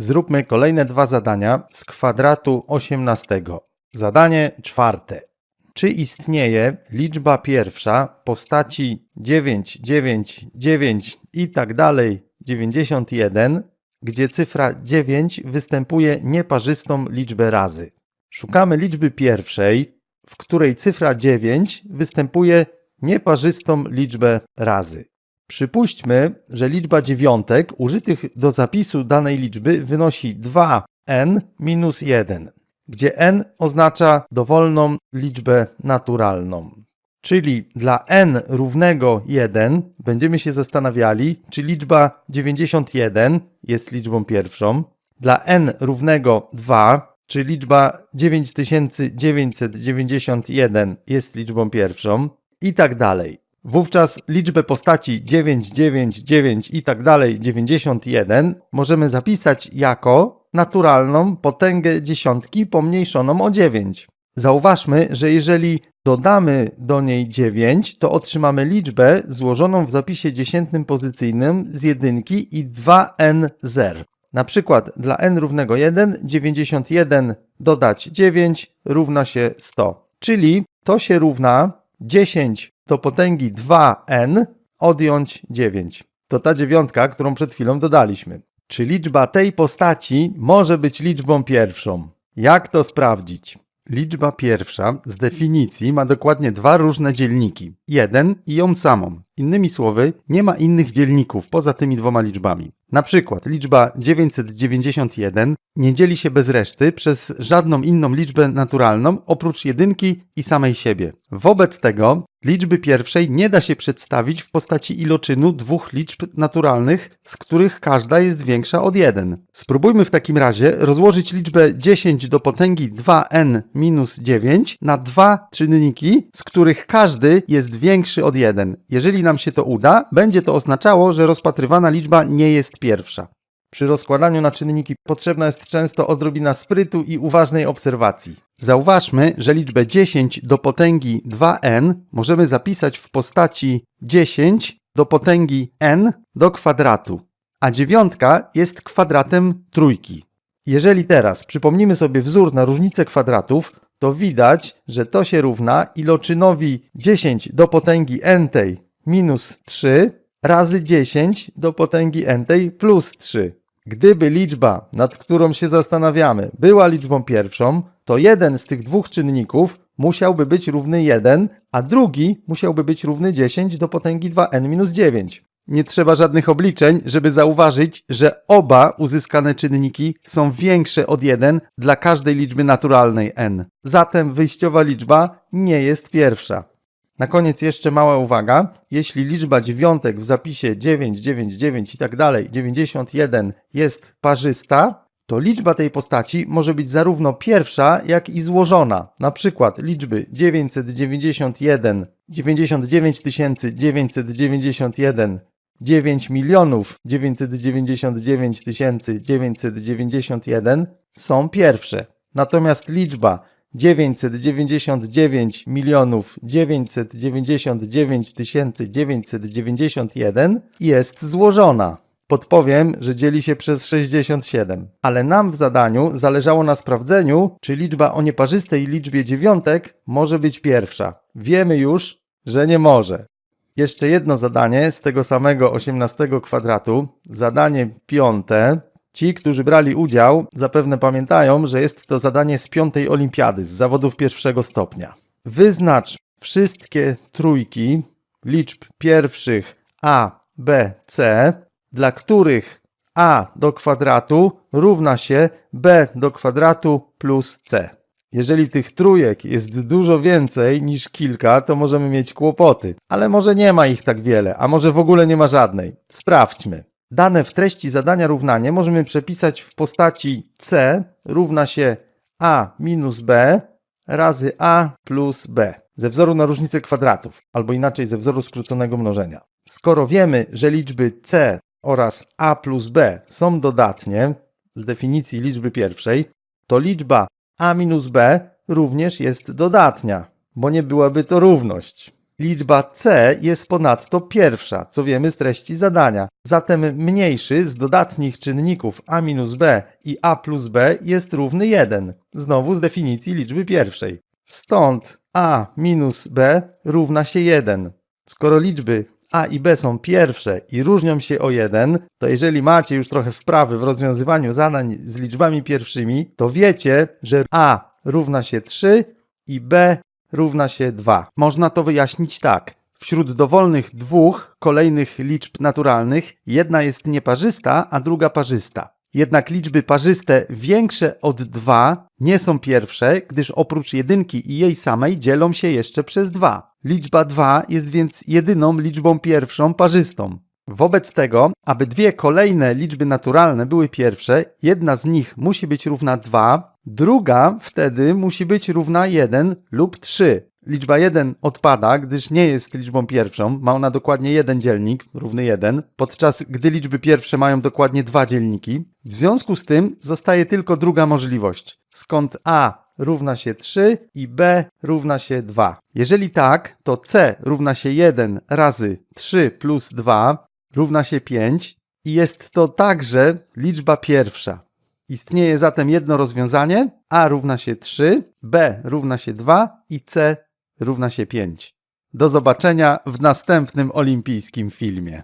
Zróbmy kolejne dwa zadania z kwadratu 18. Zadanie czwarte. Czy istnieje liczba pierwsza postaci 9, 9, 9 i tak dalej 91, gdzie cyfra 9 występuje nieparzystą liczbę razy? Szukamy liczby pierwszej, w której cyfra 9 występuje nieparzystą liczbę razy. Przypuśćmy, że liczba dziewiątek użytych do zapisu danej liczby wynosi 2n minus 1, gdzie n oznacza dowolną liczbę naturalną. Czyli dla n równego 1 będziemy się zastanawiali, czy liczba 91 jest liczbą pierwszą. Dla n równego 2, czy liczba 9991 jest liczbą pierwszą i tak dalej. Wówczas liczbę postaci 9, 9, 9 i tak dalej 91 możemy zapisać jako naturalną potęgę dziesiątki pomniejszoną o 9. Zauważmy, że jeżeli dodamy do niej 9, to otrzymamy liczbę złożoną w zapisie dziesiętnym pozycyjnym z jedynki i 2n zer. Na przykład dla n równego 1, 91 dodać 9 równa się 100. Czyli to się równa 10 do potęgi 2n odjąć 9. To ta dziewiątka, którą przed chwilą dodaliśmy. Czy liczba tej postaci może być liczbą pierwszą? Jak to sprawdzić? Liczba pierwsza z definicji ma dokładnie dwa różne dzielniki. Jeden i ją samą. Innymi słowy, nie ma innych dzielników poza tymi dwoma liczbami. Na przykład liczba 991 nie dzieli się bez reszty przez żadną inną liczbę naturalną oprócz jedynki i samej siebie. Wobec tego liczby pierwszej nie da się przedstawić w postaci iloczynu dwóch liczb naturalnych, z których każda jest większa od 1. Spróbujmy w takim razie rozłożyć liczbę 10 do potęgi 2n minus 9 na dwa czynniki, z których każdy jest większy od 1. Jeżeli nam się to uda, będzie to oznaczało, że rozpatrywana liczba nie jest pierwsza. Przy rozkładaniu na czynniki potrzebna jest często odrobina sprytu i uważnej obserwacji. Zauważmy, że liczbę 10 do potęgi 2n możemy zapisać w postaci 10 do potęgi n do kwadratu, a dziewiątka jest kwadratem trójki. Jeżeli teraz przypomnimy sobie wzór na różnicę kwadratów, to widać, że to się równa iloczynowi 10 do potęgi n minus 3 razy 10 do potęgi n plus 3. Gdyby liczba, nad którą się zastanawiamy, była liczbą pierwszą, to jeden z tych dwóch czynników musiałby być równy 1, a drugi musiałby być równy 10 do potęgi 2n minus 9. Nie trzeba żadnych obliczeń, żeby zauważyć, że oba uzyskane czynniki są większe od 1 dla każdej liczby naturalnej n. Zatem wyjściowa liczba nie jest pierwsza. Na koniec jeszcze mała uwaga. Jeśli liczba dziewiątek w zapisie 9, 9, 9 i tak dalej, 91 jest parzysta, to liczba tej postaci może być zarówno pierwsza, jak i złożona. Na przykład liczby 991, 99 991, 9 milionów 999 991 są pierwsze. Natomiast liczba 999 milionów 999 991 jest złożona. Podpowiem, że dzieli się przez 67. Ale nam w zadaniu zależało na sprawdzeniu, czy liczba o nieparzystej liczbie dziewiątek może być pierwsza. Wiemy już, że nie może. Jeszcze jedno zadanie z tego samego 18 kwadratu, zadanie piąte, Ci, którzy brali udział, zapewne pamiętają, że jest to zadanie z piątej olimpiady, z zawodów pierwszego stopnia. Wyznacz wszystkie trójki liczb pierwszych a, b, c, dla których a do kwadratu równa się b do kwadratu plus c. Jeżeli tych trójek jest dużo więcej niż kilka, to możemy mieć kłopoty. Ale może nie ma ich tak wiele, a może w ogóle nie ma żadnej. Sprawdźmy. Dane w treści zadania równanie możemy przepisać w postaci c równa się a minus b razy a plus b ze wzoru na różnicę kwadratów, albo inaczej ze wzoru skróconego mnożenia. Skoro wiemy, że liczby c oraz a plus b są dodatnie z definicji liczby pierwszej, to liczba a minus b również jest dodatnia, bo nie byłaby to równość. Liczba c jest ponadto pierwsza, co wiemy z treści zadania. Zatem mniejszy z dodatnich czynników a minus b i a plus b jest równy 1. Znowu z definicji liczby pierwszej. Stąd a minus b równa się 1. Skoro liczby a i b są pierwsze i różnią się o 1, to jeżeli macie już trochę wprawy w rozwiązywaniu zadań z liczbami pierwszymi, to wiecie, że a równa się 3 i b równa się 2. Można to wyjaśnić tak. Wśród dowolnych dwóch kolejnych liczb naturalnych jedna jest nieparzysta, a druga parzysta. Jednak liczby parzyste większe od 2 nie są pierwsze, gdyż oprócz jedynki i jej samej dzielą się jeszcze przez 2. Liczba 2 jest więc jedyną liczbą pierwszą parzystą. Wobec tego, aby dwie kolejne liczby naturalne były pierwsze, jedna z nich musi być równa 2, druga wtedy musi być równa 1 lub 3. Liczba 1 odpada, gdyż nie jest liczbą pierwszą, ma ona dokładnie jeden dzielnik, równy 1, podczas gdy liczby pierwsze mają dokładnie dwa dzielniki. W związku z tym zostaje tylko druga możliwość, skąd a równa się 3 i b równa się 2. Jeżeli tak, to c równa się 1 razy 3 plus 2 równa się 5 i jest to także liczba pierwsza. Istnieje zatem jedno rozwiązanie, a równa się 3, b równa się 2 i c równa się 5. Do zobaczenia w następnym olimpijskim filmie.